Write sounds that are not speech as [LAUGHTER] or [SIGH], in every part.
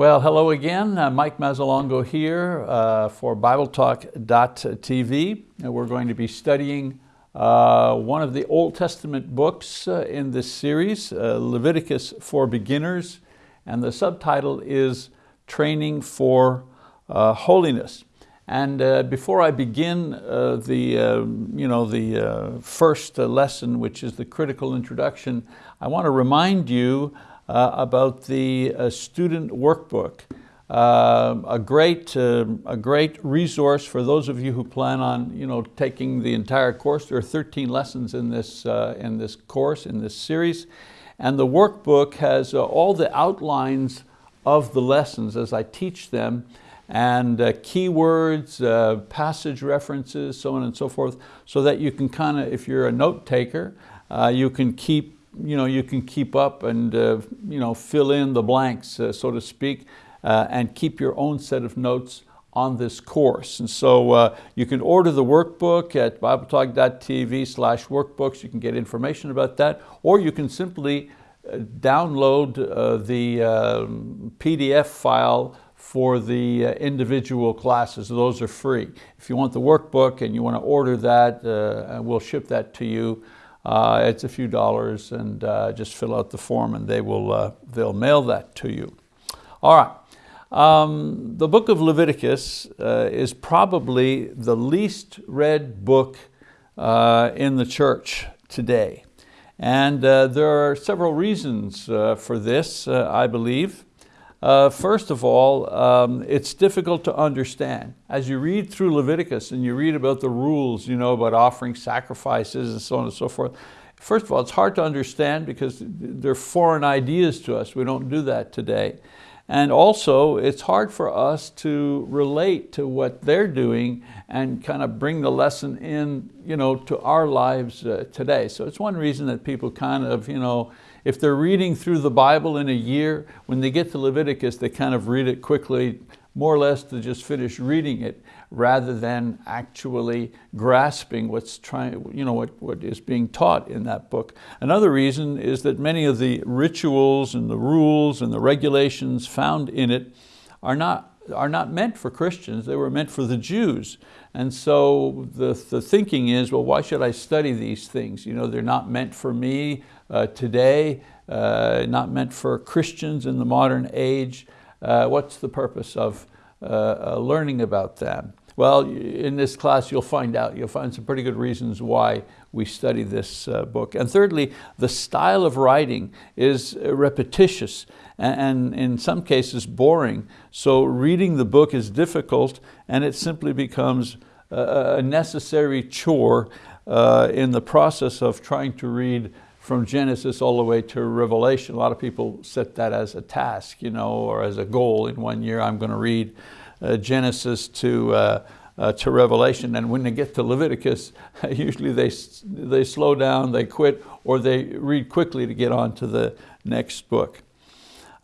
Well, hello again. Uh, Mike Mazzalongo here uh, for BibleTalk.tv. And we're going to be studying uh, one of the Old Testament books uh, in this series, uh, Leviticus for Beginners. And the subtitle is Training for uh, Holiness. And before I begin the, you know, the first lesson, which is the critical introduction, I want to remind you uh, about the uh, student workbook. Uh, a, great, uh, a great resource for those of you who plan on you know, taking the entire course. There are 13 lessons in this, uh, in this course, in this series. And the workbook has uh, all the outlines of the lessons as I teach them and keywords, passage references, so on and so forth, so that you can kind of, if you're a note taker, you can keep you, know, you can keep up and uh, you know, fill in the blanks, uh, so to speak, uh, and keep your own set of notes on this course. And so uh, you can order the workbook at bibletalk.tv slash workbooks. You can get information about that, or you can simply uh, download uh, the um, PDF file for the individual classes. Those are free. If you want the workbook and you want to order that, we'll ship that to you uh, it's a few dollars and uh, just fill out the form and they will, uh, they'll mail that to you. All right, um, the book of Leviticus uh, is probably the least read book uh, in the church today. And uh, there are several reasons for this, I believe. Uh, first of all, um, it's difficult to understand. As you read through Leviticus and you read about the rules, you know, about offering sacrifices and so on and so forth, first of all, it's hard to understand because they're foreign ideas to us. We don't do that today. And also, it's hard for us to relate to what they're doing and kind of bring the lesson in you know, to our lives uh, today. So it's one reason that people kind of, you know, if they're reading through the Bible in a year, when they get to Leviticus, they kind of read it quickly, more or less to just finish reading it, rather than actually grasping what's trying, you know, what, what is being taught in that book. Another reason is that many of the rituals and the rules and the regulations found in it are not are not meant for Christians, they were meant for the Jews. And so the, the thinking is, well, why should I study these things? You know, they're not meant for me today, uh, not meant for Christians in the modern age. Uh, what's the purpose of uh, uh, learning about them? Well, in this class you'll find out, you'll find some pretty good reasons why we study this uh, book. And thirdly, the style of writing is repetitious and in some cases boring. So reading the book is difficult and it simply becomes a necessary chore uh, in the process of trying to read from Genesis all the way to Revelation. A lot of people set that as a task, you know, or as a goal in one year, I'm going to read uh, Genesis to, uh, uh, to Revelation. And when they get to Leviticus, [LAUGHS] usually they, they slow down, they quit, or they read quickly to get on to the next book.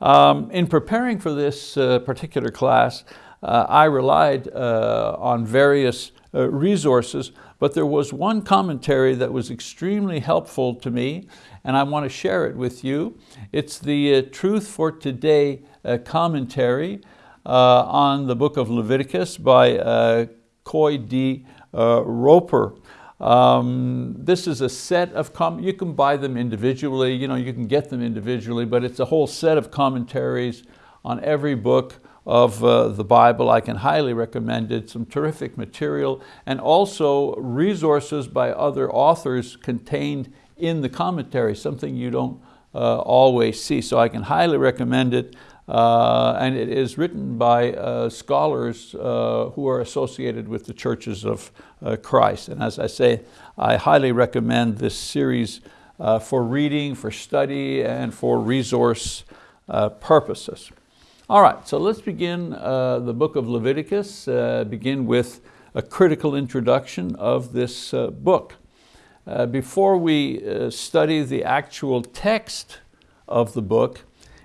Um, in preparing for this uh, particular class, uh, I relied uh, on various resources, but there was one commentary that was extremely helpful to me, and I want to share it with you. It's the uh, Truth for Today uh, commentary on the book of Leviticus by Coy D. Roper. Um, this is a set of, com you can buy them individually, you know, you can get them individually, but it's a whole set of commentaries on every book of uh, the Bible. I can highly recommend it, some terrific material, and also resources by other authors contained in the commentary, something you don't uh, always see. So I can highly recommend it. Uh, and it is written by uh, scholars uh, who are associated with the churches of uh, Christ. And as I say, I highly recommend this series uh, for reading, for study, and for resource uh, purposes. All right, so let's begin the book of Leviticus, begin with a critical introduction of this book. before we study the actual text of the book,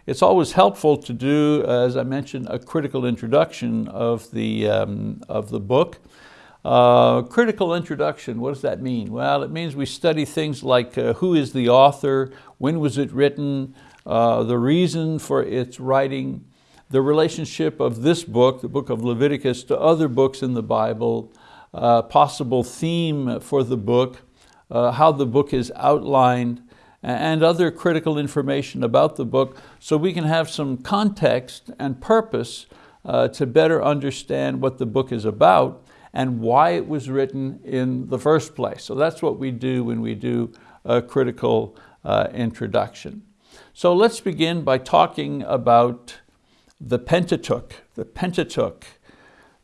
it's always helpful to do, as I mentioned, a critical introduction of the, um, of the book. Uh, critical introduction, what does that mean? Well, it means we study things like uh, who is the author, when was it written, uh, the reason for its writing, the relationship of this book, the book of Leviticus, to other books in the Bible, uh, possible theme for the book, uh, how the book is outlined, and other critical information about the book so we can have some context and purpose uh, to better understand what the book is about and why it was written in the first place. So that's what we do when we do a critical uh, introduction. So let's begin by talking about the Pentateuch. The Pentateuch.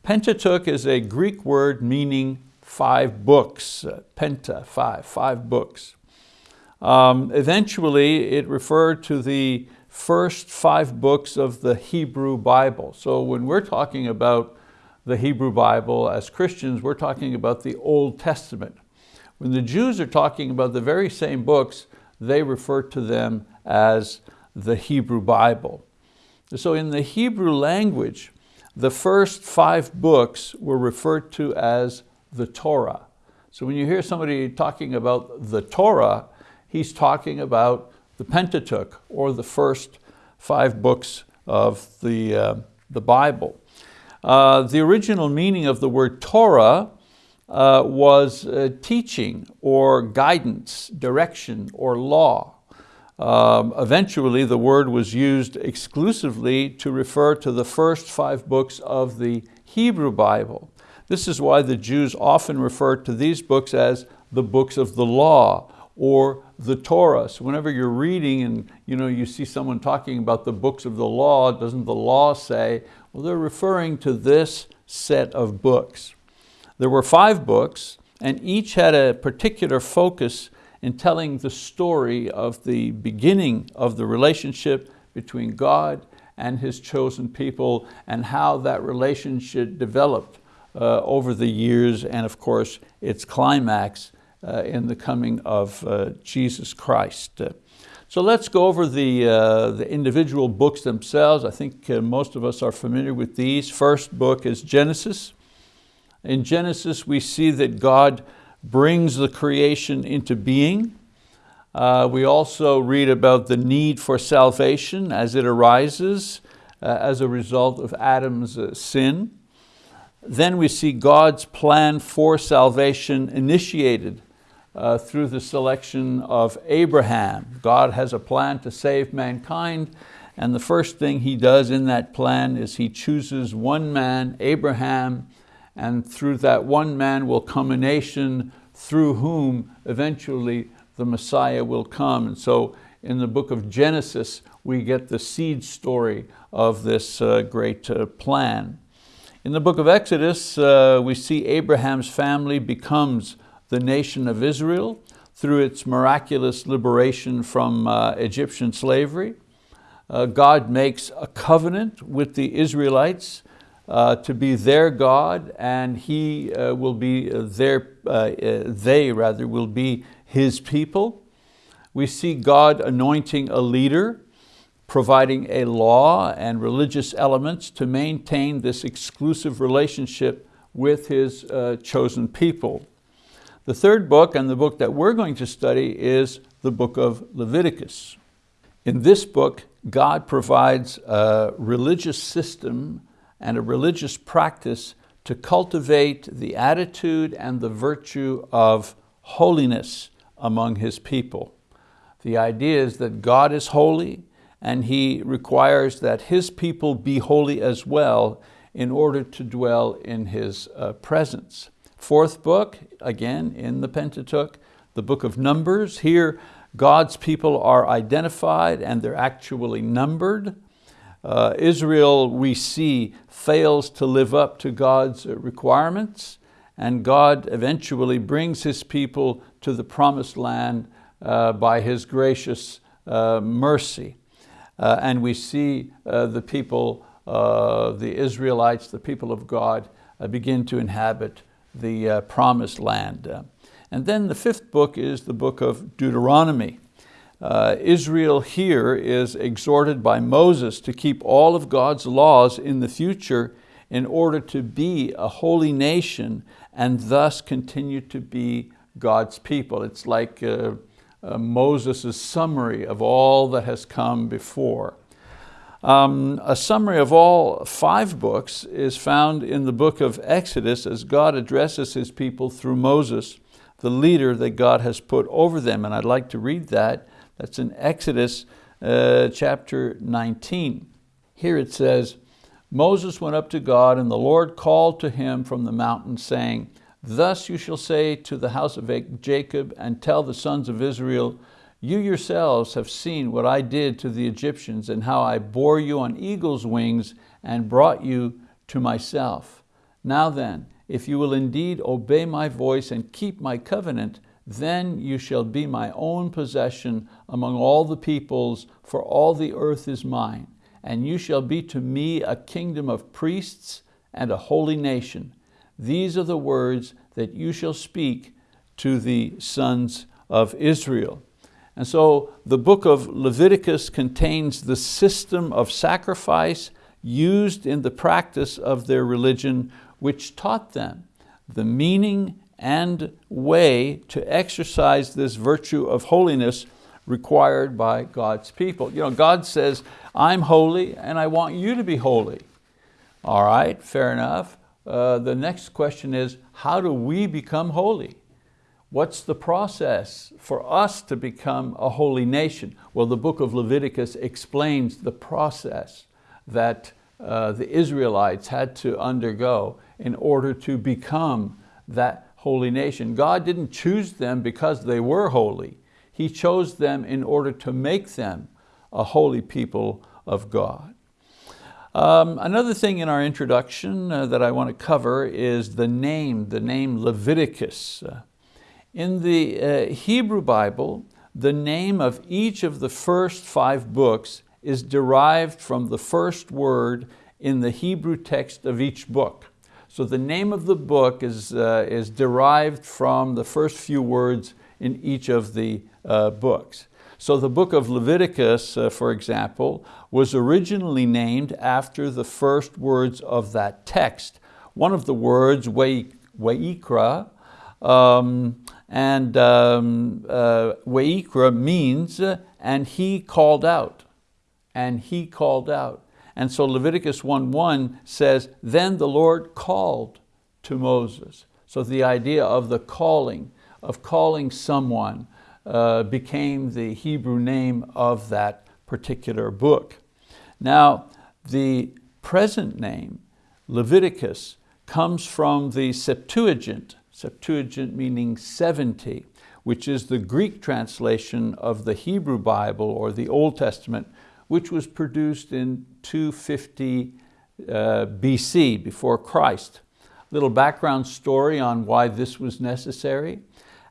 Pentateuch is a Greek word meaning five books, uh, penta, five, five books. Um, eventually, it referred to the first five books of the Hebrew Bible. So when we're talking about the Hebrew Bible as Christians, we're talking about the Old Testament. When the Jews are talking about the very same books, they refer to them as the Hebrew Bible. So in the Hebrew language, the first five books were referred to as the Torah. So when you hear somebody talking about the Torah, he's talking about the Pentateuch, or the first five books of the, uh, the Bible. Uh, the original meaning of the word Torah uh, was uh, teaching or guidance, direction or law. Um, eventually the word was used exclusively to refer to the first five books of the Hebrew Bible. This is why the Jews often refer to these books as the books of the law or the Torah. So whenever you're reading and you, know, you see someone talking about the books of the law, doesn't the law say? Well, they're referring to this set of books. There were five books and each had a particular focus in telling the story of the beginning of the relationship between God and His chosen people and how that relationship developed uh, over the years and of course its climax uh, in the coming of uh, Jesus Christ. So let's go over the, uh, the individual books themselves. I think uh, most of us are familiar with these. First book is Genesis. In Genesis we see that God brings the creation into being. Uh, we also read about the need for salvation as it arises as a result of Adam's sin. Then we see God's plan for salvation initiated uh, through the selection of Abraham. God has a plan to save mankind and the first thing he does in that plan is he chooses one man, Abraham, and through that one man will come a nation through whom eventually the Messiah will come. And so in the book of Genesis, we get the seed story of this uh, great uh, plan. In the book of Exodus, uh, we see Abraham's family becomes the nation of Israel through its miraculous liberation from uh, Egyptian slavery. Uh, God makes a covenant with the Israelites uh, to be their God and He uh, will be their, uh, uh, they rather will be His people. We see God anointing a leader, providing a law and religious elements to maintain this exclusive relationship with His chosen people. The third book and the book that we're going to study is the book of Leviticus. In this book, God provides a religious system and a religious practice to cultivate the attitude and the virtue of holiness among His people. The idea is that God is holy and He requires that His people be holy as well in order to dwell in His uh, presence. Fourth book, again in the Pentateuch, the book of Numbers. Here God's people are identified and they're actually numbered. Uh, Israel, we see, fails to live up to God's requirements and God eventually brings His people to the promised land uh, by His gracious uh, mercy. Uh, and we see uh, the people, uh, the Israelites, the people of God, begin to inhabit the uh, promised land. Uh, and then the fifth book is the book of Deuteronomy. Uh, Israel here is exhorted by Moses to keep all of God's laws in the future in order to be a holy nation and thus continue to be God's people. It's like uh, uh, Moses' summary of all that has come before. Um, a summary of all five books is found in the book of Exodus as God addresses his people through Moses, the leader that God has put over them. And I'd like to read that. That's in Exodus uh, chapter 19. Here it says, Moses went up to God and the Lord called to him from the mountain saying, Thus you shall say to the house of Jacob and tell the sons of Israel, you yourselves have seen what I did to the Egyptians and how I bore you on eagle's wings and brought you to myself. Now then, if you will indeed obey my voice and keep my covenant, then you shall be my own possession among all the peoples, for all the earth is mine. And you shall be to me a kingdom of priests and a holy nation. These are the words that you shall speak to the sons of Israel. And so the book of Leviticus contains the system of sacrifice used in the practice of their religion, which taught them the meaning and way to exercise this virtue of holiness required by God's people. You know, God says, I'm holy and I want you to be holy. All right, fair enough. Uh, the next question is, how do we become holy? What's the process for us to become a holy nation? Well, the book of Leviticus explains the process that uh, the Israelites had to undergo in order to become that holy nation. God didn't choose them because they were holy. He chose them in order to make them a holy people of God. Um, another thing in our introduction uh, that I want to cover is the name, the name Leviticus. Uh, in the uh, Hebrew Bible, the name of each of the first five books is derived from the first word in the Hebrew text of each book. So the name of the book is, uh, is derived from the first few words in each of the uh, books. So the book of Leviticus, uh, for example, was originally named after the first words of that text. One of the words, Weikra, um, and um, uh, Weikra means, and he called out, and he called out. And so Leviticus 1.1 says, then the Lord called to Moses. So the idea of the calling, of calling someone, uh, became the Hebrew name of that particular book. Now, the present name, Leviticus, comes from the Septuagint, Septuagint meaning 70, which is the Greek translation of the Hebrew Bible or the Old Testament, which was produced in 250 uh, BC, before Christ. Little background story on why this was necessary.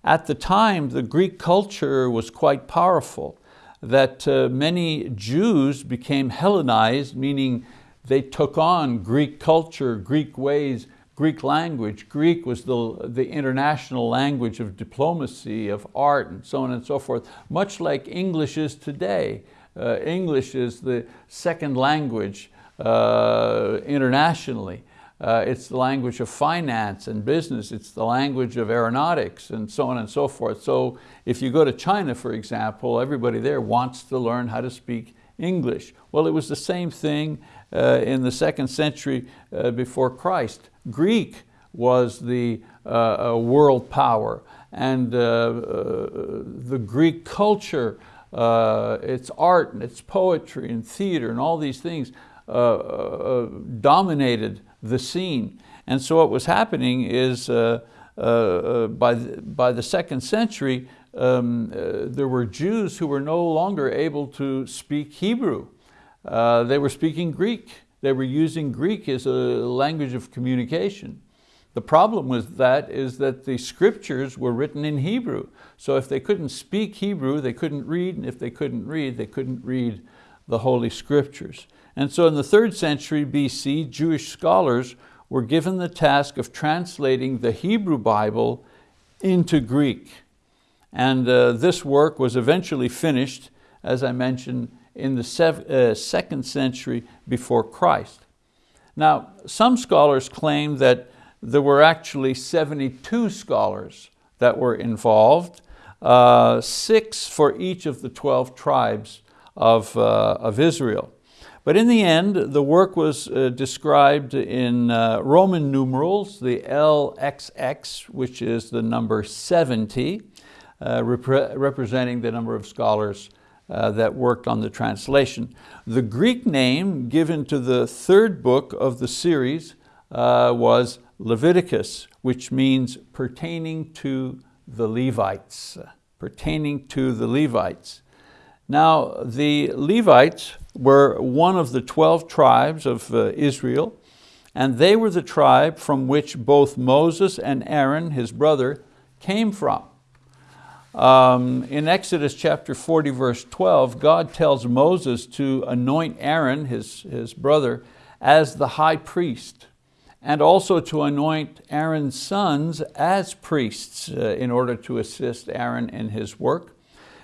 At the time, the Greek culture was quite powerful, that uh, many Jews became Hellenized, meaning they took on Greek culture, Greek ways, Greek language. Greek was the, the international language of diplomacy, of art, and so on and so forth, much like English is today. Uh, English is the second language uh, internationally. Uh, it's the language of finance and business. It's the language of aeronautics and so on and so forth. So if you go to China, for example, everybody there wants to learn how to speak English. Well, it was the same thing uh, in the second century uh, before Christ. Greek was the uh, world power and uh, uh, the Greek culture, uh, its art and its poetry and theater and all these things uh, uh, uh, dominated the scene. And so what was happening is by, the, by the second century, um, there were Jews who were no longer able to speak Hebrew. they were speaking Greek. They were using Greek as a language of communication. The problem with that is that the scriptures were written in Hebrew. So if they couldn't speak Hebrew, they couldn't read, and if they couldn't read, they couldn't read the Holy Scriptures. And so in the third century BC, Jewish scholars were given the task of translating the Hebrew Bible into Greek. And uh, this work was eventually finished, as I mentioned, in the uh, second century before Christ. Now, some scholars claim that there were actually 72 scholars that were involved, uh, six for each of the 12 tribes of, uh, of Israel. But in the end, the work was uh, described in uh, Roman numerals, the LXX, which is the number 70, uh, repre representing the number of scholars uh, that worked on the translation. The Greek name given to the third book of the series uh, was Leviticus, which means pertaining to the Levites, pertaining to the Levites. Now, the Levites were one of the 12 tribes of uh, Israel, and they were the tribe from which both Moses and Aaron, his brother, came from. Um, in Exodus chapter 40, verse 12, God tells Moses to anoint Aaron, his, his brother, as the high priest, and also to anoint Aaron's sons as priests uh, in order to assist Aaron in his work.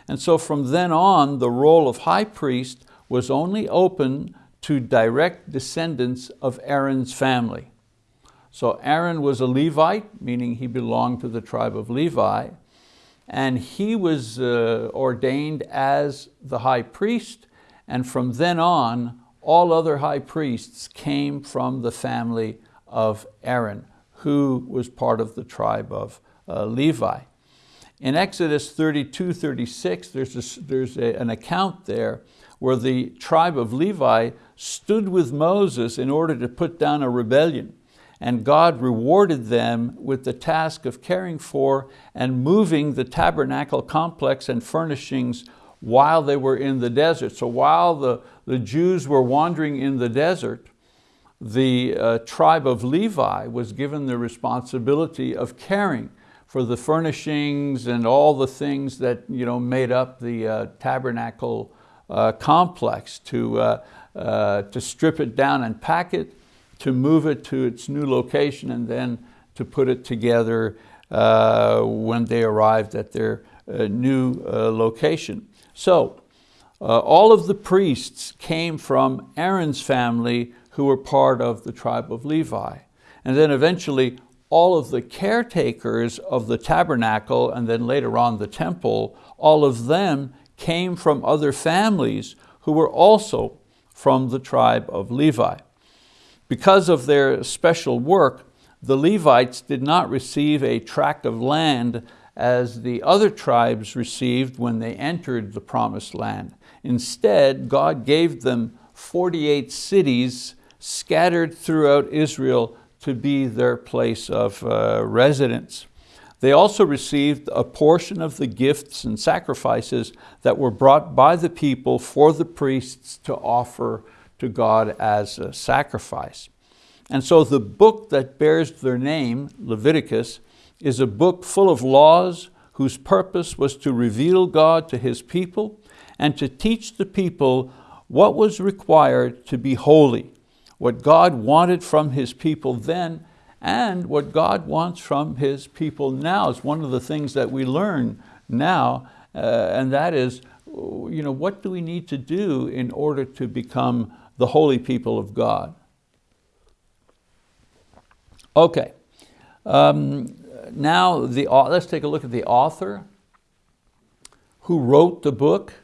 And so from then on, the role of high priest was only open to direct descendants of Aaron's family. So Aaron was a Levite, meaning he belonged to the tribe of Levi, and he was uh, ordained as the high priest, and from then on, all other high priests came from the family of Aaron, who was part of the tribe of uh, Levi. In Exodus 32, 36, there's, a, there's a, an account there where the tribe of Levi stood with Moses in order to put down a rebellion and God rewarded them with the task of caring for and moving the tabernacle complex and furnishings while they were in the desert. So while the, the Jews were wandering in the desert, the uh, tribe of Levi was given the responsibility of caring for the furnishings and all the things that you know, made up the uh, tabernacle uh, complex to, uh, uh, to strip it down and pack it, to move it to its new location and then to put it together uh, when they arrived at their new location. So all of the priests came from Aaron's family who were part of the tribe of Levi. And then eventually all of the caretakers of the tabernacle and then later on the temple, all of them came from other families who were also from the tribe of Levi. Because of their special work, the Levites did not receive a tract of land as the other tribes received when they entered the promised land. Instead, God gave them 48 cities scattered throughout Israel to be their place of uh, residence. They also received a portion of the gifts and sacrifices that were brought by the people for the priests to offer to God as a sacrifice. And so the book that bears their name, Leviticus, is a book full of laws whose purpose was to reveal God to His people and to teach the people what was required to be holy, what God wanted from His people then and what God wants from His people now. It's one of the things that we learn now, uh, and that is, you know, what do we need to do in order to become the holy people of God. Okay, um, now the, let's take a look at the author who wrote the book.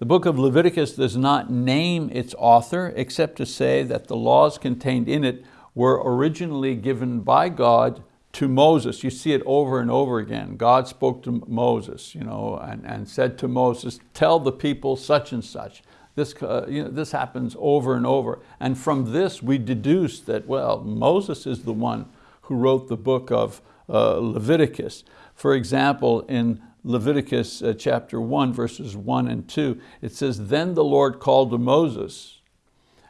The book of Leviticus does not name its author except to say that the laws contained in it were originally given by God to Moses. You see it over and over again. God spoke to Moses you know, and, and said to Moses, tell the people such and such. This, uh, you know, this happens over and over. And from this we deduce that, well, Moses is the one who wrote the book of uh, Leviticus. For example, in Leviticus uh, chapter 1, verses 1 and 2, it says, Then the Lord called to Moses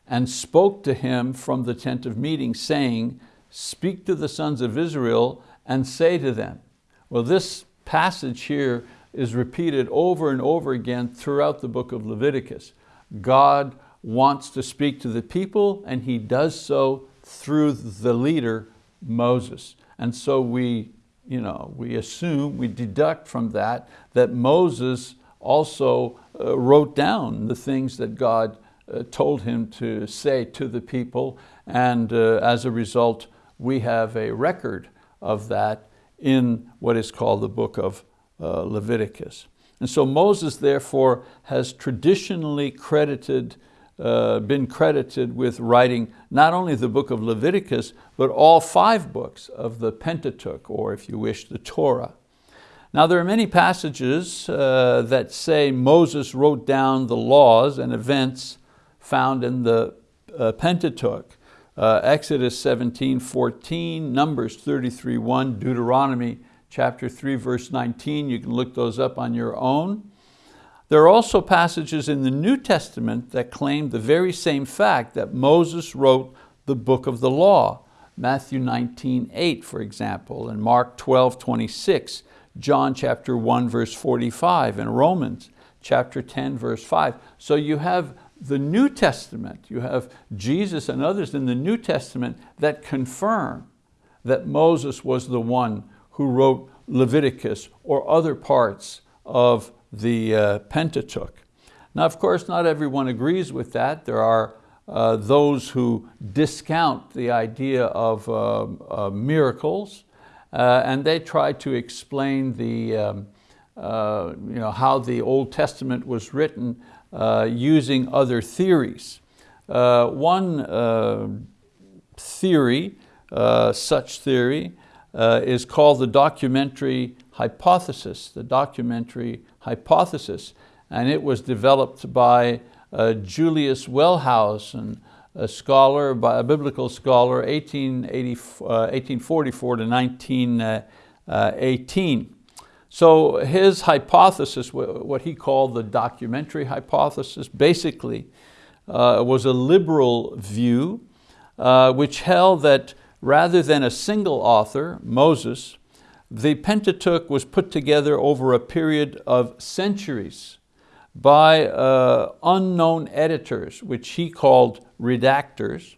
and spoke to him from the tent of meeting, saying, Speak to the sons of Israel and say to them. Well, this passage here is repeated over and over again throughout the book of Leviticus. God wants to speak to the people and he does so through the leader, Moses. And so we, you know, we assume, we deduct from that, that Moses also uh, wrote down the things that God uh, told him to say to the people. And uh, as a result, we have a record of that in what is called the book of uh, Leviticus. And so Moses therefore has traditionally credited uh, been credited with writing not only the book of Leviticus, but all five books of the Pentateuch, or if you wish, the Torah. Now there are many passages uh, that say Moses wrote down the laws and events found in the uh, Pentateuch. Uh, Exodus 17, 14, Numbers 33, 1, Deuteronomy chapter 3, verse 19. You can look those up on your own. There are also passages in the New Testament that claim the very same fact that Moses wrote the book of the law. Matthew 19, 8, for example, and Mark 12, 26, John chapter 1, verse 45, and Romans chapter 10, verse 5. So you have the New Testament, you have Jesus and others in the New Testament that confirm that Moses was the one who wrote Leviticus or other parts of the uh, Pentateuch. Now, of course, not everyone agrees with that. There are uh, those who discount the idea of uh, uh miracles uh, and they try to explain the, um, uh, you know, how the Old Testament was written uh, using other theories. One theory, such theory, is called the documentary hypothesis, the documentary hypothesis, and it was developed by Julius Wellhausen, a scholar, by, a biblical scholar, 1844 uh, to 1918. So his hypothesis, what he called the documentary hypothesis, basically uh, was a liberal view uh, which held that rather than a single author, Moses, the Pentateuch was put together over a period of centuries by uh, unknown editors, which he called redactors.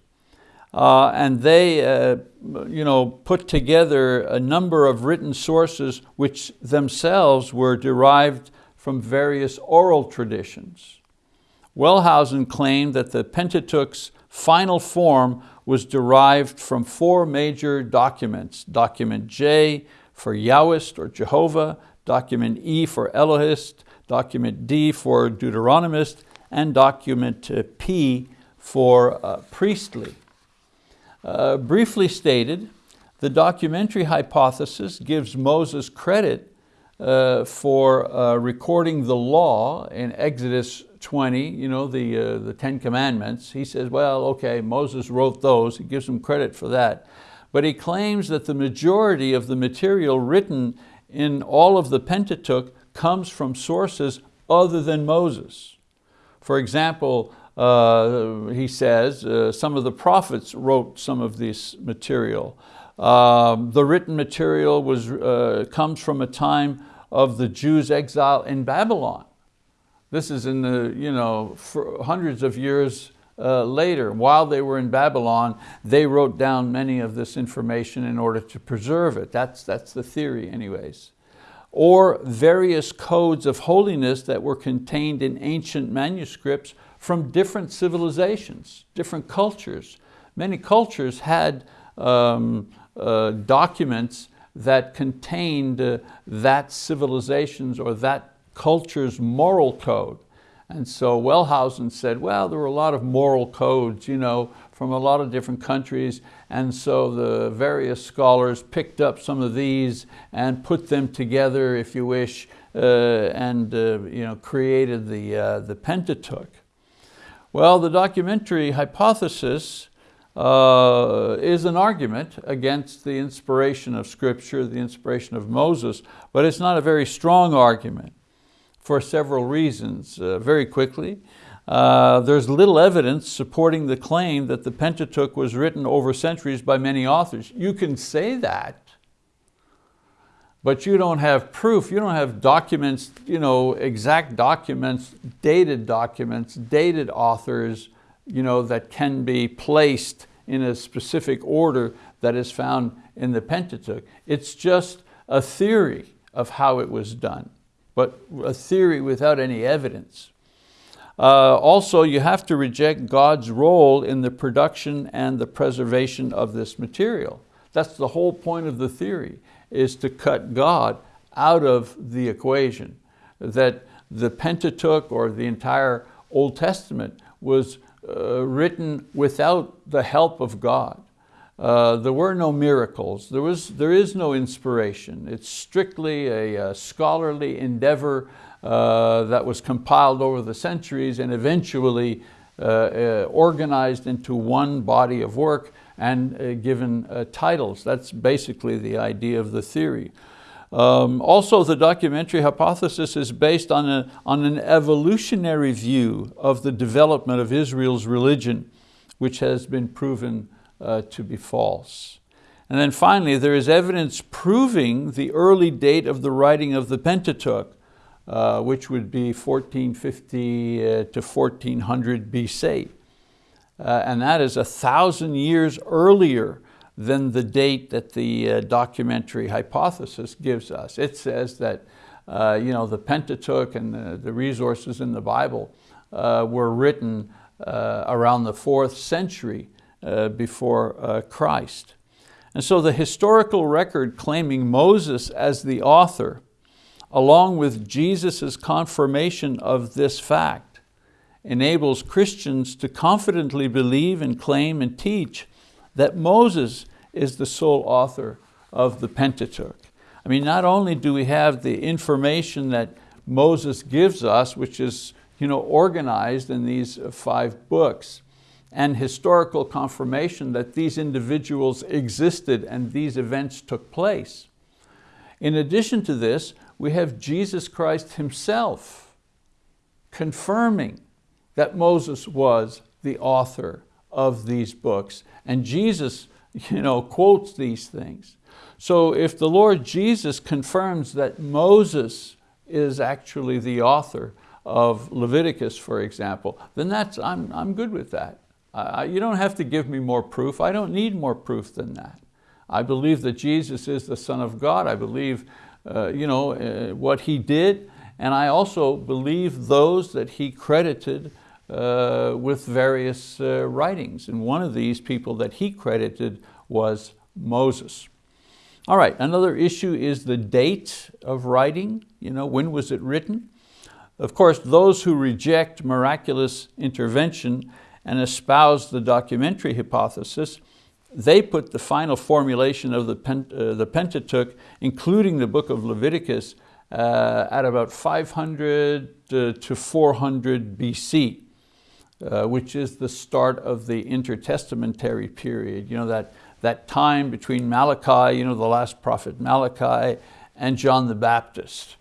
Uh, and they uh, you know, put together a number of written sources which themselves were derived from various oral traditions. Wellhausen claimed that the Pentateuch's final form was derived from four major documents. Document J for Yahwist or Jehovah, document E for Elohist, document D for Deuteronomist, and document uh, P for uh, priestly. Uh, briefly stated, the documentary hypothesis gives Moses credit uh, for uh, recording the law in Exodus 20, you know, the, uh, the Ten Commandments. He says, well, okay, Moses wrote those, he gives him credit for that. But he claims that the majority of the material written in all of the Pentateuch comes from sources other than Moses. For example, uh, he says, uh, some of the prophets wrote some of this material. Um, the written material was, uh, comes from a time of the Jews' exile in Babylon. This is in the, you know, hundreds of years uh, later. While they were in Babylon, they wrote down many of this information in order to preserve it. That's, that's the theory anyways or various codes of holiness that were contained in ancient manuscripts from different civilizations, different cultures. Many cultures had um, uh, documents that contained uh, that civilization's or that culture's moral code. And so Wellhausen said, well, there were a lot of moral codes, you know, from a lot of different countries. And so the various scholars picked up some of these and put them together, if you wish, uh, and uh, you know, created the, uh, the Pentateuch. Well, the documentary hypothesis uh, is an argument against the inspiration of Scripture, the inspiration of Moses, but it's not a very strong argument for several reasons. Uh, very quickly, uh, there's little evidence supporting the claim that the Pentateuch was written over centuries by many authors. You can say that, but you don't have proof, you don't have documents, you know, exact documents, dated documents, dated authors, you know, that can be placed in a specific order that is found in the Pentateuch. It's just a theory of how it was done, but a theory without any evidence. Uh, also, you have to reject God's role in the production and the preservation of this material. That's the whole point of the theory, is to cut God out of the equation. That the Pentateuch or the entire Old Testament was uh, written without the help of God. Uh, there were no miracles, there, was, there is no inspiration. It's strictly a, a scholarly endeavor uh, that was compiled over the centuries and eventually uh, uh, organized into one body of work and uh, given uh, titles. That's basically the idea of the theory. Um, also, the documentary hypothesis is based on, a, on an evolutionary view of the development of Israel's religion, which has been proven uh, to be false. And then finally, there is evidence proving the early date of the writing of the Pentateuch, uh, which would be 1450 uh, to 1400 BC. Uh, and that is a thousand years earlier than the date that the uh, documentary hypothesis gives us. It says that uh, you know, the Pentateuch and the, the resources in the Bible uh, were written uh, around the fourth century before uh, Christ. And so the historical record claiming Moses as the author, along with Jesus' confirmation of this fact, enables Christians to confidently believe and claim and teach that Moses is the sole author of the Pentateuch. I mean, not only do we have the information that Moses gives us, which is you know, organized in these five books, and historical confirmation that these individuals existed and these events took place. In addition to this, we have Jesus Christ himself confirming that Moses was the author of these books. And Jesus you know, quotes these things. So if the Lord Jesus confirms that Moses is actually the author of Leviticus, for example, then that's, I'm, I'm good with that. Uh, you don't have to give me more proof. I don't need more proof than that. I believe that Jesus is the Son of God. I believe uh, you know, uh, what He did, and I also believe those that He credited uh, with various uh, writings. And one of these people that he credited was Moses. All right, another issue is the date of writing. You know, when was it written? Of course, those who reject miraculous intervention and espouse the documentary hypothesis, they put the final formulation of the, Pent uh, the Pentateuch, including the book of Leviticus, uh, at about 500 uh, to 400 BC. Uh, which is the start of the intertestamentary period, you know, that, that time between Malachi, you know, the last prophet Malachi, and John the Baptist.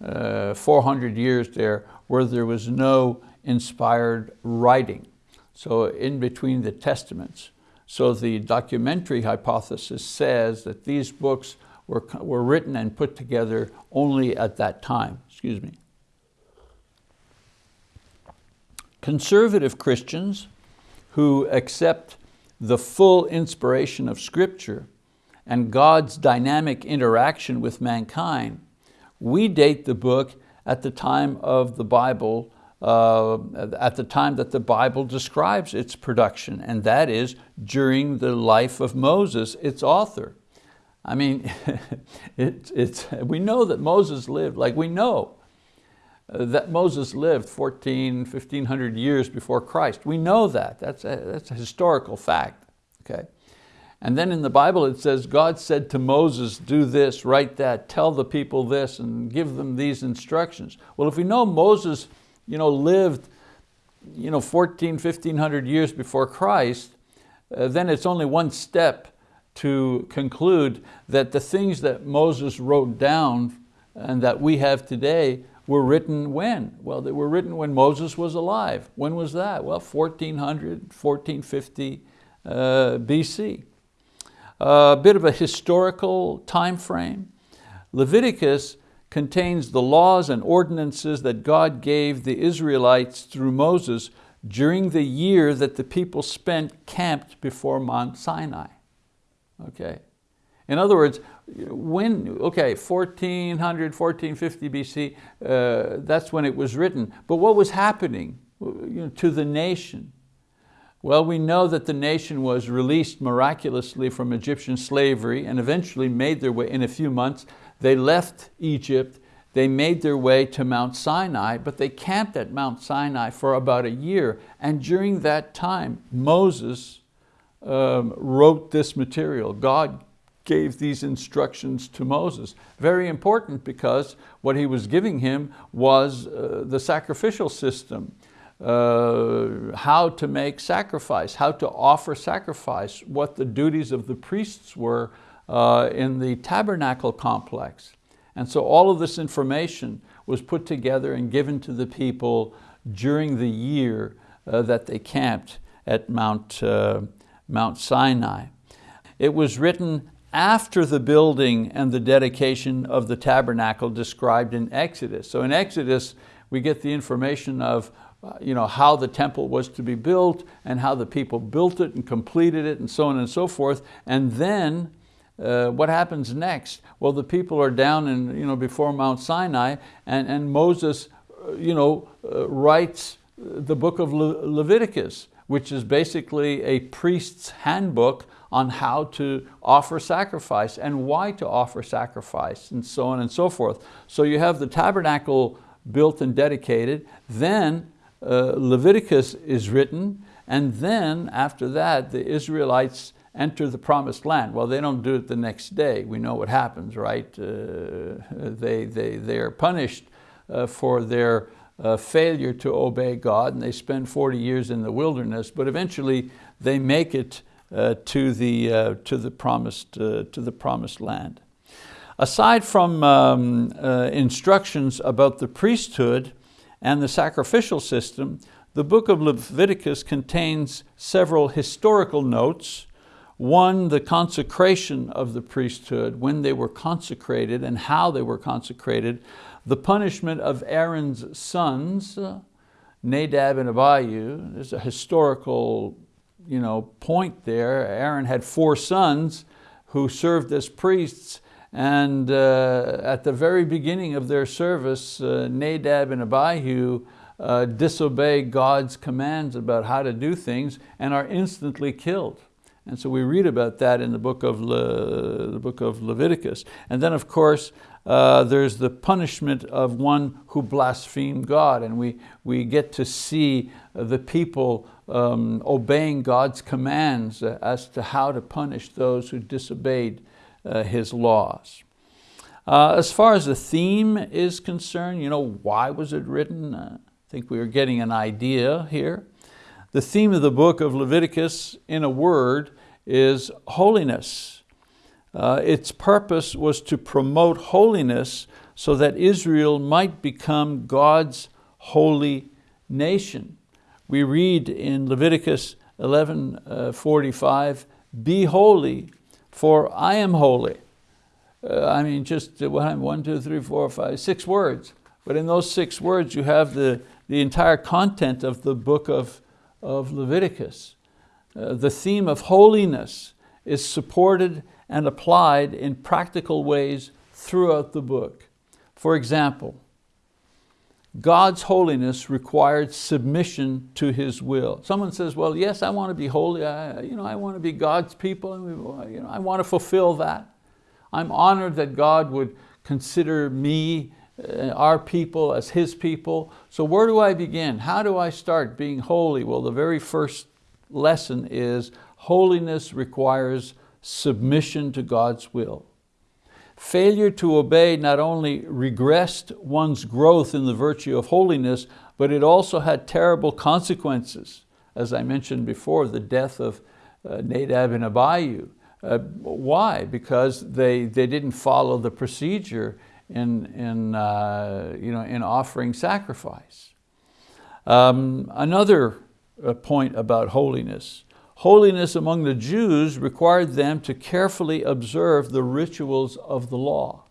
Uh, 400 years there where there was no inspired writing. So in between the testaments. So the documentary hypothesis says that these books were, were written and put together only at that time, excuse me. Conservative Christians who accept the full inspiration of Scripture and God's dynamic interaction with mankind, we date the book at the time of the Bible, uh, at the time that the Bible describes its production, and that is during the life of Moses, its author. I mean, [LAUGHS] it, it's, we know that Moses lived, like we know that Moses lived 14, 1500 years before Christ. We know that, that's a, that's a historical fact, okay? And then in the Bible it says, God said to Moses, do this, write that, tell the people this, and give them these instructions. Well, if we know Moses you know, lived you know, 14, 1500 years before Christ, uh, then it's only one step to conclude that the things that Moses wrote down and that we have today were written when? Well, they were written when Moses was alive. When was that? Well, 1400, 1450 uh, BC. A bit of a historical time frame. Leviticus contains the laws and ordinances that God gave the Israelites through Moses during the year that the people spent camped before Mount Sinai. Okay. In other words, when, okay, 1400, 1450 BC, uh, that's when it was written. But what was happening you know, to the nation? Well, we know that the nation was released miraculously from Egyptian slavery and eventually made their way, in a few months, they left Egypt they made their way to Mount Sinai, but they camped at Mount Sinai for about a year. And during that time, Moses um, wrote this material. God gave these instructions to Moses. Very important because what he was giving him was uh, the sacrificial system, uh, how to make sacrifice, how to offer sacrifice, what the duties of the priests were uh, in the tabernacle complex. And so all of this information was put together and given to the people during the year uh, that they camped at Mount, uh, Mount Sinai. It was written after the building and the dedication of the tabernacle described in Exodus. So in Exodus, we get the information of uh, you know, how the temple was to be built and how the people built it and completed it and so on and so forth. And then uh, what happens next? Well, the people are down in, you know, before Mount Sinai and, and Moses uh, you know, uh, writes the book of Le Leviticus, which is basically a priest's handbook on how to offer sacrifice and why to offer sacrifice and so on and so forth. So you have the tabernacle built and dedicated, then uh, Leviticus is written, and then after that the Israelites enter the promised land. Well, they don't do it the next day. We know what happens, right? Uh, they, they, they are punished uh, for their uh, failure to obey God and they spend 40 years in the wilderness, but eventually they make it uh, to, the, uh, to, the promised, uh, to the promised land. Aside from um, instructions about the priesthood and the sacrificial system, the book of Leviticus contains several historical notes. One, the consecration of the priesthood, when they were consecrated and how they were consecrated, the punishment of Aaron's sons, Nadab and Abihu. There's a historical you know, point there. Aaron had four sons who served as priests and uh, at the very beginning of their service, uh, Nadab and Abihu uh, disobey God's commands about how to do things and are instantly killed. And so we read about that in the book of, Le, the book of Leviticus. And then of course, uh, there's the punishment of one who blasphemed God and we, we get to see the people um, obeying God's commands as to how to punish those who disobeyed uh, His laws. Uh, as far as the theme is concerned, you know, why was it written? Uh, I think we are getting an idea here. The theme of the book of Leviticus, in a word, is holiness. Uh, its purpose was to promote holiness so that Israel might become God's holy nation. We read in Leviticus 11, uh, 45, be holy, for I am holy. Uh, I mean, just one, two, three, four, five, six words. But in those six words, you have the, the entire content of the book of of Leviticus. Uh, the theme of holiness is supported and applied in practical ways throughout the book. For example, God's holiness required submission to His will. Someone says, well, yes, I want to be holy. I, you know, I want to be God's people. And you know, I want to fulfill that. I'm honored that God would consider me our people as His people. So where do I begin? How do I start being holy? Well, the very first lesson is holiness requires submission to God's will. Failure to obey not only regressed one's growth in the virtue of holiness, but it also had terrible consequences. As I mentioned before, the death of uh, Nadab and Abihu. Uh, why? Because they, they didn't follow the procedure in, in, uh, you know, in offering sacrifice. Um, another uh, point about holiness. Holiness among the Jews required them to carefully observe the rituals of the law.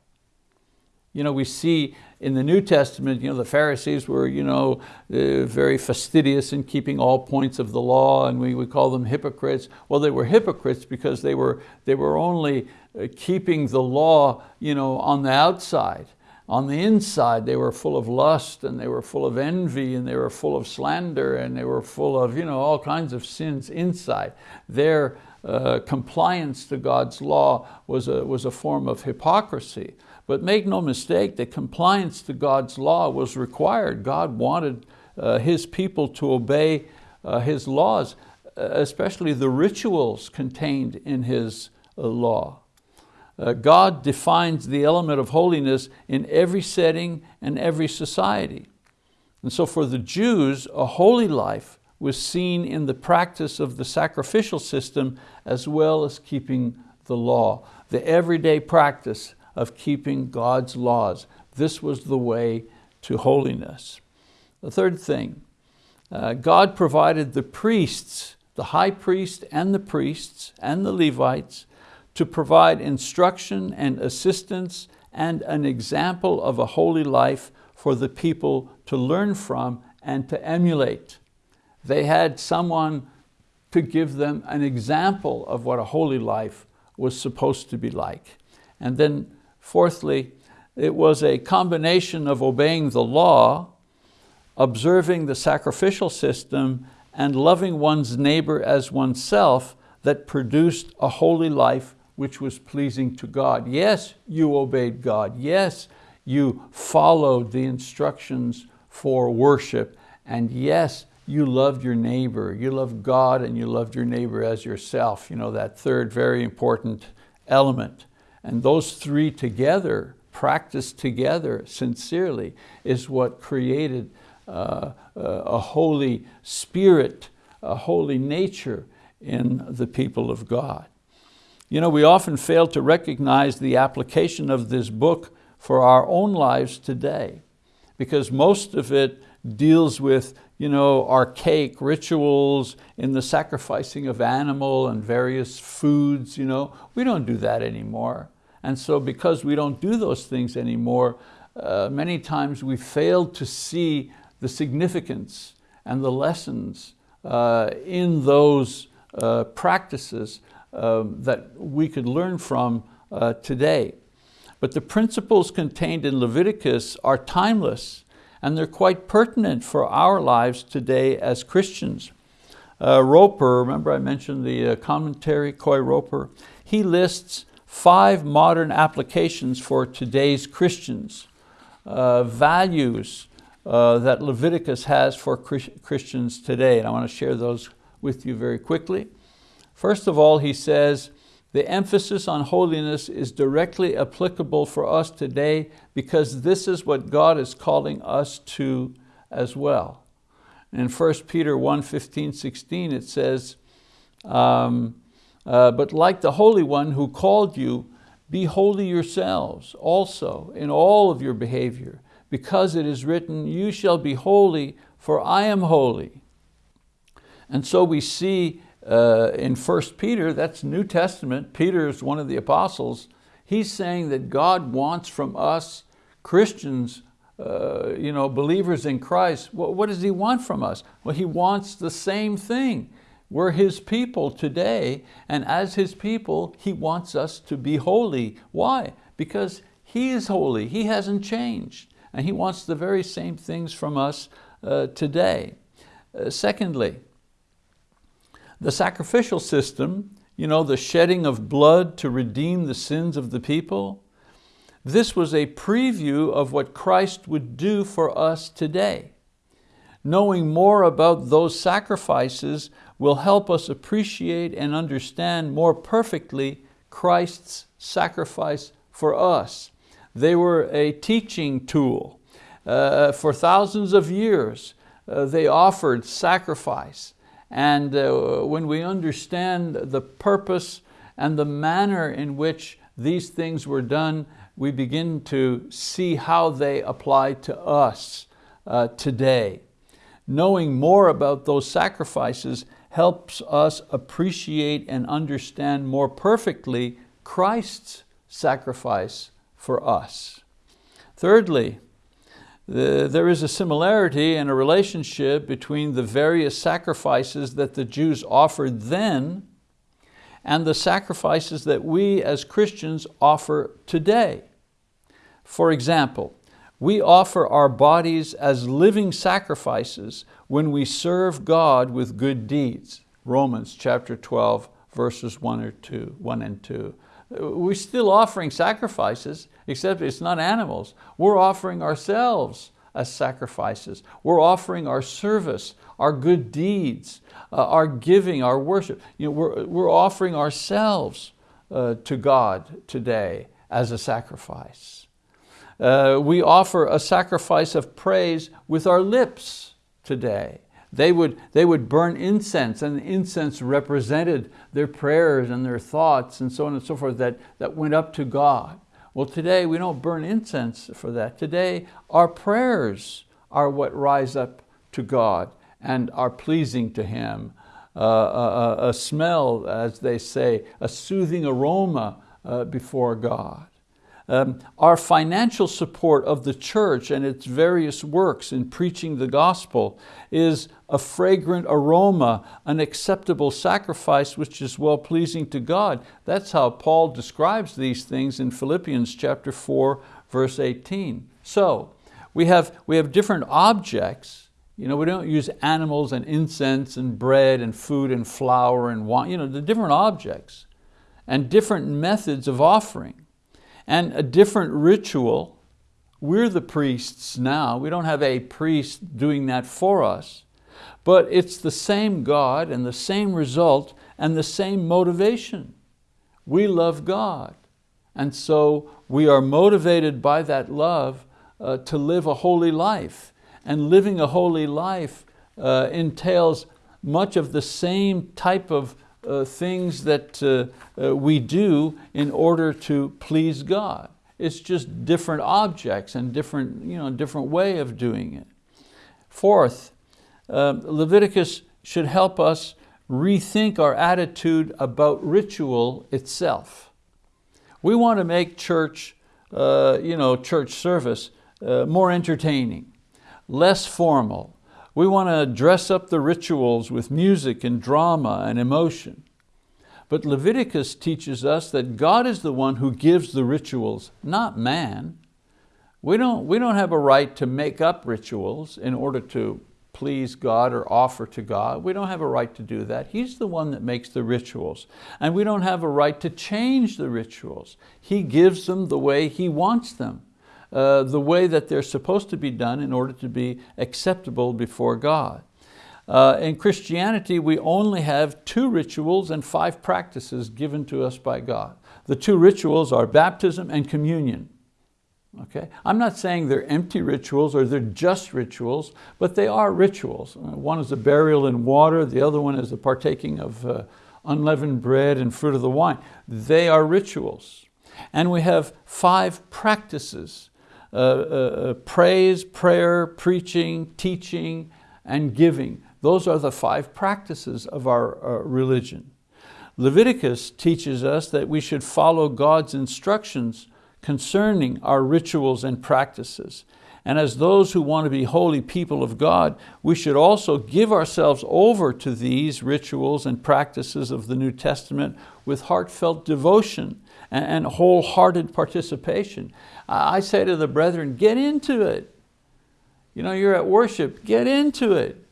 You know, we see in the New Testament, you know, the Pharisees were you know, uh, very fastidious in keeping all points of the law and we would call them hypocrites. Well, they were hypocrites because they were, they were only uh, keeping the law you know, on the outside. On the inside, they were full of lust and they were full of envy and they were full of slander and they were full of you know, all kinds of sins inside. Their uh, compliance to God's law was a, was a form of hypocrisy. But make no mistake that compliance to God's law was required. God wanted uh, His people to obey uh, His laws, especially the rituals contained in His uh, law. Uh, God defines the element of holiness in every setting and every society. And so for the Jews, a holy life was seen in the practice of the sacrificial system as well as keeping the law, the everyday practice of keeping God's laws. This was the way to holiness. The third thing, uh, God provided the priests, the high priest and the priests and the Levites to provide instruction and assistance and an example of a holy life for the people to learn from and to emulate. They had someone to give them an example of what a holy life was supposed to be like. And then fourthly, it was a combination of obeying the law, observing the sacrificial system, and loving one's neighbor as oneself that produced a holy life which was pleasing to God. Yes, you obeyed God. Yes, you followed the instructions for worship. And yes, you loved your neighbor. You loved God and you loved your neighbor as yourself. You know, that third very important element. And those three together, practiced together sincerely, is what created uh, a holy spirit, a holy nature in the people of God. You know, we often fail to recognize the application of this book for our own lives today because most of it deals with you know, archaic rituals in the sacrificing of animal and various foods. You know. We don't do that anymore. And so because we don't do those things anymore, uh, many times we fail to see the significance and the lessons uh, in those uh, practices um, that we could learn from uh, today. But the principles contained in Leviticus are timeless and they're quite pertinent for our lives today as Christians. Uh, Roper, remember I mentioned the uh, commentary, Coy Roper, he lists five modern applications for today's Christians, uh, values uh, that Leviticus has for Christians today. And I want to share those with you very quickly. First of all, he says, the emphasis on holiness is directly applicable for us today because this is what God is calling us to as well. In 1 Peter 1, 15, 16, it says, um, uh, but like the Holy One who called you, be holy yourselves also in all of your behavior, because it is written, you shall be holy, for I am holy. And so we see uh, in 1 Peter, that's New Testament, Peter is one of the apostles, he's saying that God wants from us Christians, uh, you know, believers in Christ, what, what does he want from us? Well, he wants the same thing. We're his people today, and as his people, he wants us to be holy. Why? Because he is holy, he hasn't changed, and he wants the very same things from us uh, today. Uh, secondly, the sacrificial system, you know, the shedding of blood to redeem the sins of the people, this was a preview of what Christ would do for us today. Knowing more about those sacrifices will help us appreciate and understand more perfectly Christ's sacrifice for us. They were a teaching tool. Uh, for thousands of years, uh, they offered sacrifice. And uh, when we understand the purpose and the manner in which these things were done, we begin to see how they apply to us uh, today. Knowing more about those sacrifices helps us appreciate and understand more perfectly Christ's sacrifice for us. Thirdly, there is a similarity and a relationship between the various sacrifices that the Jews offered then and the sacrifices that we as Christians offer today. For example, we offer our bodies as living sacrifices when we serve God with good deeds. Romans chapter 12, verses 1 or 2, 1 and 2. We're still offering sacrifices, except it's not animals. We're offering ourselves as sacrifices. We're offering our service, our good deeds, uh, our giving, our worship. You know, we're, we're offering ourselves uh, to God today as a sacrifice. Uh, we offer a sacrifice of praise with our lips today. They would, they would burn incense and the incense represented their prayers and their thoughts and so on and so forth that, that went up to God. Well today we don't burn incense for that. Today our prayers are what rise up to God and are pleasing to Him. Uh, a, a, smell, as they say, a soothing aroma uh, before God. Um, our financial support of the church and its various works in preaching the gospel is a fragrant aroma, an acceptable sacrifice which is well-pleasing to God. That's how Paul describes these things in Philippians chapter 4, verse 18. So, we have, we have different objects. You know, we don't use animals and incense and bread and food and flour and wine, you know, the different objects and different methods of offering and a different ritual. We're the priests now. We don't have a priest doing that for us. But it's the same God and the same result and the same motivation. We love God. And so we are motivated by that love uh, to live a holy life. And living a holy life uh, entails much of the same type of uh, things that uh, uh, we do in order to please God. It's just different objects and different, you know, different way of doing it. Fourth, uh, Leviticus should help us rethink our attitude about ritual itself. We want to make church, uh, you know, church service more entertaining, less formal, we want to dress up the rituals with music and drama and emotion. But Leviticus teaches us that God is the one who gives the rituals, not man. We don't, we don't have a right to make up rituals in order to please God or offer to God. We don't have a right to do that. He's the one that makes the rituals. And we don't have a right to change the rituals. He gives them the way He wants them. Uh, the way that they're supposed to be done in order to be acceptable before God. Uh, in Christianity, we only have two rituals and five practices given to us by God. The two rituals are baptism and communion. Okay? I'm not saying they're empty rituals or they're just rituals, but they are rituals. Uh, one is a burial in water, the other one is the partaking of uh, unleavened bread and fruit of the wine. They are rituals. And we have five practices uh, uh, uh, praise, prayer, preaching, teaching, and giving. Those are the five practices of our religion. Leviticus teaches us that we should follow God's instructions concerning our rituals and practices. And as those who want to be holy people of God, we should also give ourselves over to these rituals and practices of the New Testament with heartfelt devotion and wholehearted participation. I say to the brethren, get into it. You know, you're at worship, get into it.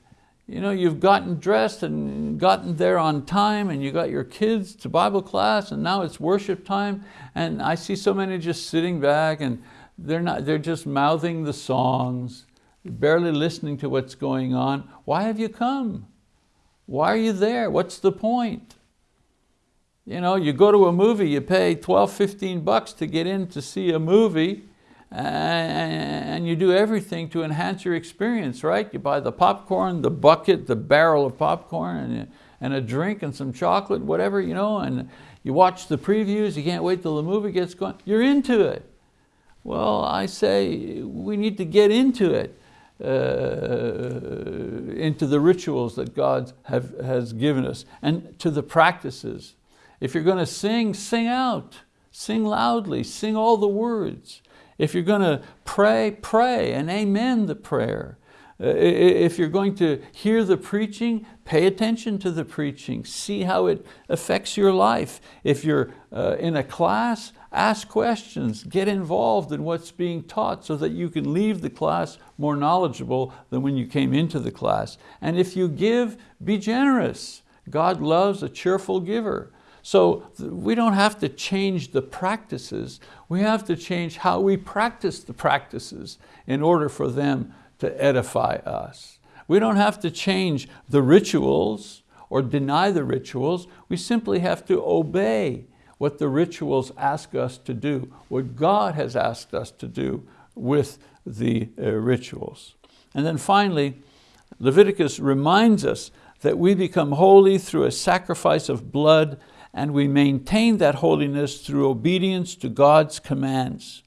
You know, you've gotten dressed and gotten there on time and you got your kids to Bible class and now it's worship time and I see so many just sitting back and they're, not, they're just mouthing the songs, barely listening to what's going on. Why have you come? Why are you there? What's the point? You know, you go to a movie, you pay 12, 15 bucks to get in to see a movie and you do everything to enhance your experience, right? You buy the popcorn, the bucket, the barrel of popcorn, and, and a drink and some chocolate, whatever, you know, and you watch the previews, you can't wait till the movie gets going, you're into it. Well, I say we need to get into it, uh, into the rituals that God have, has given us, and to the practices if you're going to sing, sing out. Sing loudly, sing all the words. If you're going to pray, pray and amen the prayer. Uh, if you're going to hear the preaching, pay attention to the preaching. See how it affects your life. If you're uh, in a class, ask questions. Get involved in what's being taught so that you can leave the class more knowledgeable than when you came into the class. And if you give, be generous. God loves a cheerful giver. So we don't have to change the practices. We have to change how we practice the practices in order for them to edify us. We don't have to change the rituals or deny the rituals. We simply have to obey what the rituals ask us to do, what God has asked us to do with the uh, rituals. And then finally, Leviticus reminds us that we become holy through a sacrifice of blood and we maintain that holiness through obedience to God's commands.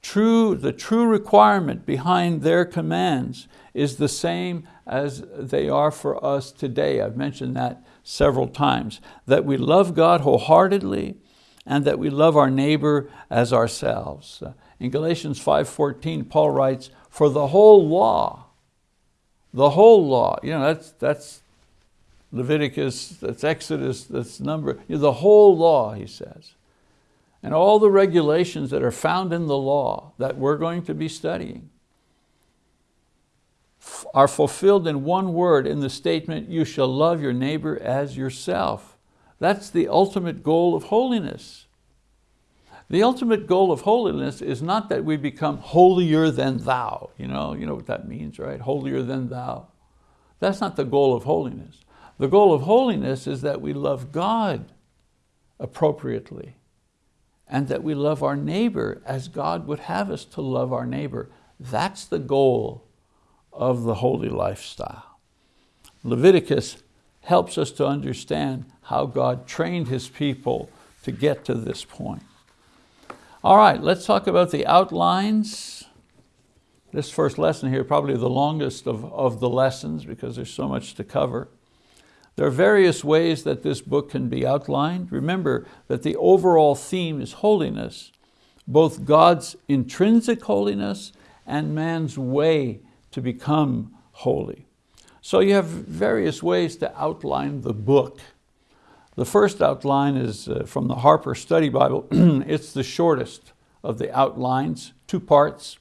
True, the true requirement behind their commands is the same as they are for us today. I've mentioned that several times, that we love God wholeheartedly and that we love our neighbor as ourselves. In Galatians 5.14, Paul writes, for the whole law, the whole law, you know, that's, that's Leviticus, that's Exodus, that's number, you know, the whole law, he says. And all the regulations that are found in the law that we're going to be studying are fulfilled in one word in the statement, you shall love your neighbor as yourself. That's the ultimate goal of holiness. The ultimate goal of holiness is not that we become holier than thou. You know, you know what that means, right? Holier than thou. That's not the goal of holiness. The goal of holiness is that we love God appropriately and that we love our neighbor as God would have us to love our neighbor. That's the goal of the holy lifestyle. Leviticus helps us to understand how God trained his people to get to this point. All right, let's talk about the outlines. This first lesson here, probably the longest of, of the lessons because there's so much to cover. There are various ways that this book can be outlined. Remember that the overall theme is holiness, both God's intrinsic holiness and man's way to become holy. So you have various ways to outline the book. The first outline is uh, from the Harper Study Bible. [CLEARS THROAT] it's the shortest of the outlines, two parts.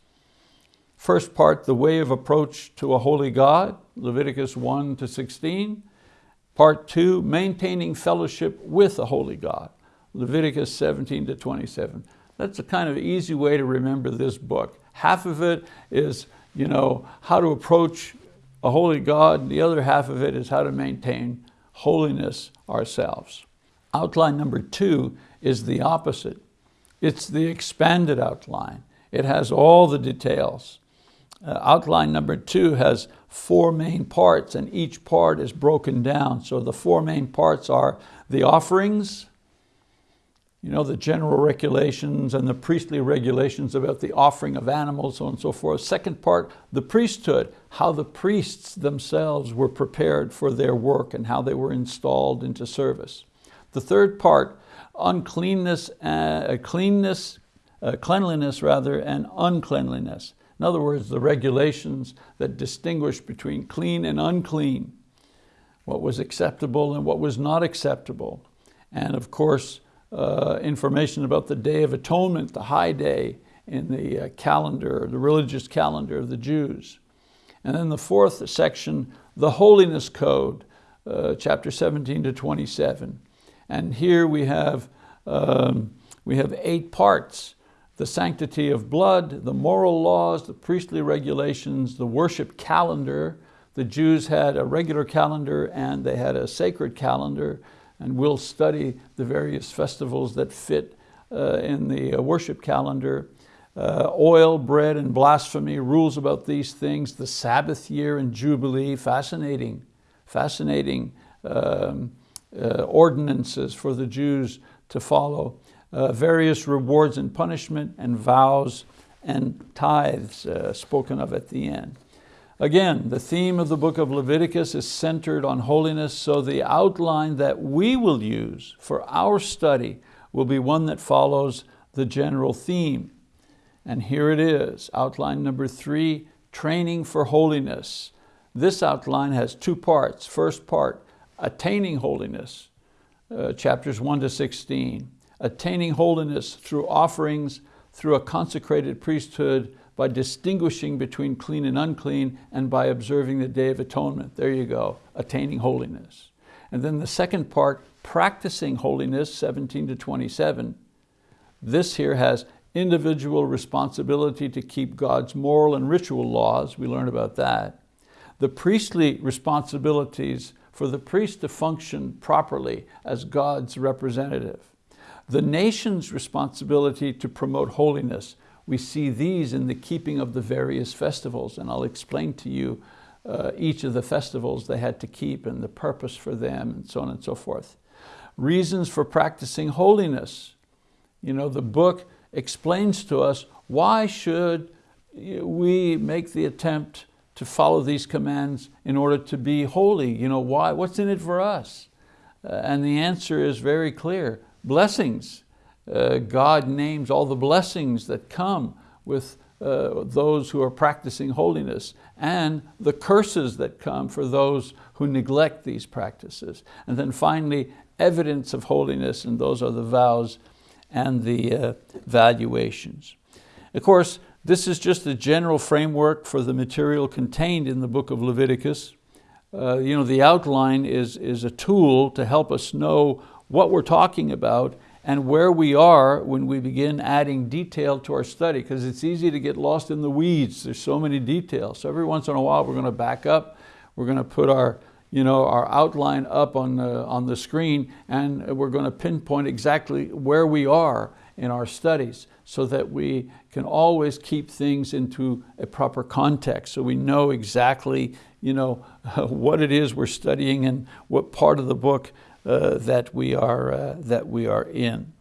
First part, the way of approach to a holy God, Leviticus 1 to 16. Part two, maintaining fellowship with a holy God, Leviticus 17 to 27. That's a kind of easy way to remember this book. Half of it is you know, how to approach a holy God, and the other half of it is how to maintain holiness ourselves. Outline number two is the opposite. It's the expanded outline. It has all the details. Uh, outline number two has four main parts and each part is broken down. So the four main parts are the offerings, you know, the general regulations and the priestly regulations about the offering of animals, so on and so forth. Second part, the priesthood, how the priests themselves were prepared for their work and how they were installed into service. The third part, uncleanness, uh, cleanness, uh, cleanliness rather, and uncleanliness. In other words, the regulations that distinguish between clean and unclean, what was acceptable and what was not acceptable. And of course, uh, information about the Day of Atonement, the high day in the uh, calendar, the religious calendar of the Jews. And then the fourth section, the Holiness Code, uh, chapter 17 to 27. And here we have, um, we have eight parts the sanctity of blood, the moral laws, the priestly regulations, the worship calendar. The Jews had a regular calendar and they had a sacred calendar and we'll study the various festivals that fit uh, in the uh, worship calendar. Uh, oil, bread, and blasphemy, rules about these things, the Sabbath year and Jubilee, fascinating, fascinating um, uh, ordinances for the Jews to follow uh, various rewards and punishment and vows and tithes uh, spoken of at the end. Again, the theme of the book of Leviticus is centered on holiness, so the outline that we will use for our study will be one that follows the general theme. And here it is, outline number three, training for holiness. This outline has two parts. First part, attaining holiness, uh, chapters one to 16 attaining holiness through offerings, through a consecrated priesthood, by distinguishing between clean and unclean, and by observing the Day of Atonement. There you go, attaining holiness. And then the second part, practicing holiness, 17 to 27. This here has individual responsibility to keep God's moral and ritual laws, we learn about that. The priestly responsibilities for the priest to function properly as God's representative. The nation's responsibility to promote holiness. We see these in the keeping of the various festivals, and I'll explain to you uh, each of the festivals they had to keep and the purpose for them and so on and so forth. Reasons for practicing holiness. You know, the book explains to us why should we make the attempt to follow these commands in order to be holy. You know, why? What's in it for us? Uh, and the answer is very clear. Blessings. Uh, God names all the blessings that come with uh, those who are practicing holiness and the curses that come for those who neglect these practices. And then finally, evidence of holiness, and those are the vows and the uh, valuations. Of course, this is just a general framework for the material contained in the book of Leviticus. Uh, you know, the outline is, is a tool to help us know what we're talking about and where we are when we begin adding detail to our study, because it's easy to get lost in the weeds. There's so many details. So every once in a while we're going to back up, we're going to put our, you know, our outline up on the, on the screen and we're going to pinpoint exactly where we are in our studies so that we can always keep things into a proper context so we know exactly you know, [LAUGHS] what it is we're studying and what part of the book that, we are, uh, that we are in.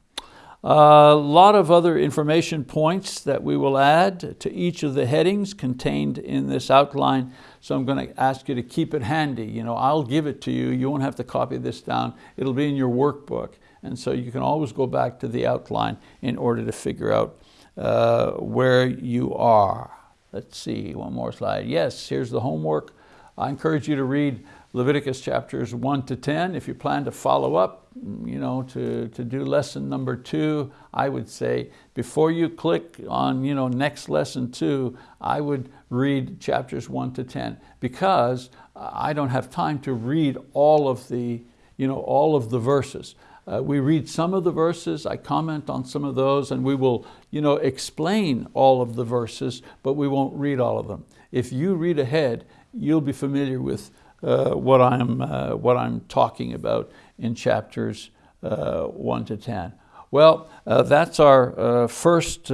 A lot of other information points that we will add to each of the headings contained in this outline. So I'm going to ask you to keep it handy. You know, I'll give it to you. You won't have to copy this down. It'll be in your workbook. And so you can always go back to the outline in order to figure out uh, where you are. Let's see, one more slide. Yes, here's the homework. I encourage you to read Leviticus chapters 1 to 10. If you plan to follow up, you know, to, to do lesson number two, I would say before you click on you know, next lesson two, I would read chapters 1 to 10 because I don't have time to read all of the, you know, all of the verses. Uh, we read some of the verses, I comment on some of those, and we will you know, explain all of the verses, but we won't read all of them. If you read ahead, you'll be familiar with what, I'm, uh, what I'm talking about in chapters uh, 1 to 10. Well, uh, that's our uh, first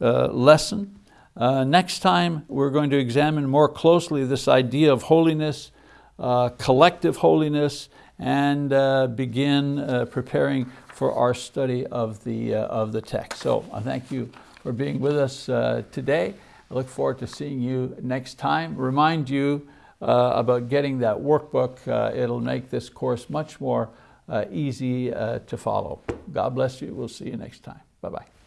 lesson. next time, we're going to examine more closely this idea of holiness, collective holiness, and begin preparing for our study of the, of the text. So I thank you for being with us today. I look forward to seeing you next time. Remind you uh, about getting that workbook. Uh, it'll make this course much more uh, easy uh, to follow. God bless you. We'll see you next time. Bye-bye.